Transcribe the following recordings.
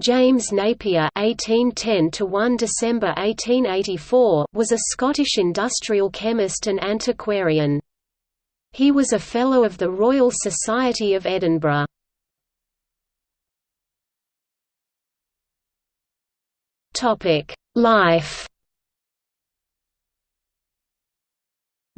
James Napier (1810–1 December 1884) was a Scottish industrial chemist and antiquarian. He was a Fellow of the Royal Society of Edinburgh. Topic: Life.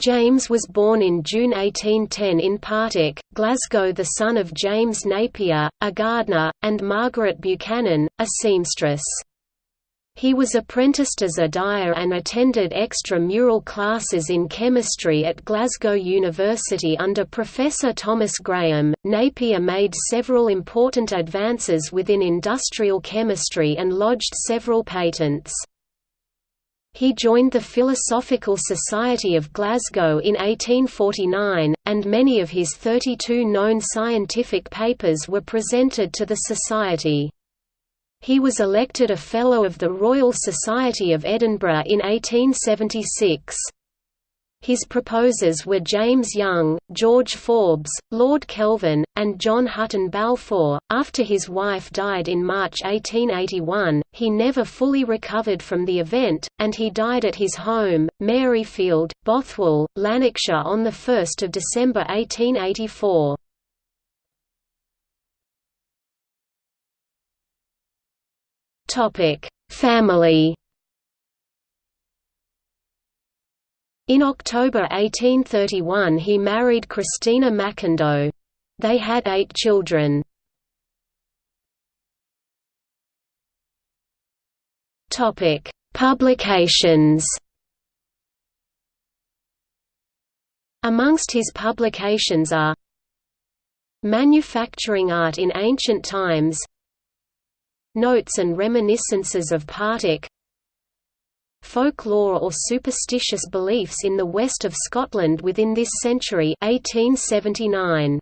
James was born in June 1810 in Partick, Glasgow the son of James Napier, a gardener, and Margaret Buchanan, a seamstress. He was apprenticed as a dyer and attended extra-mural classes in chemistry at Glasgow University under Professor Thomas Graham. Napier made several important advances within industrial chemistry and lodged several patents. He joined the Philosophical Society of Glasgow in 1849, and many of his 32 known scientific papers were presented to the Society. He was elected a Fellow of the Royal Society of Edinburgh in 1876. His proposers were James Young, George Forbes, Lord Kelvin, and John Hutton Balfour. After his wife died in March 1881, he never fully recovered from the event, and he died at his home, Maryfield, Bothwell, Lanarkshire on 1 December 1884. Family In October 1831 he married Christina Macindoe. They had eight children. Publications Amongst his publications are Manufacturing Art in Ancient Times Notes and Reminiscences of Partick Folklore or superstitious beliefs in the west of Scotland within this century 1879.